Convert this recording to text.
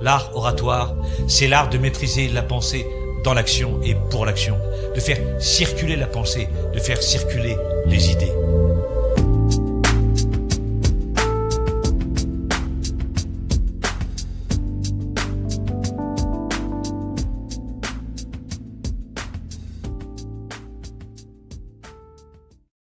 L'art oratoire, c'est l'art de maîtriser la pensée dans l'action et pour l'action, de faire circuler la pensée, de faire circuler les.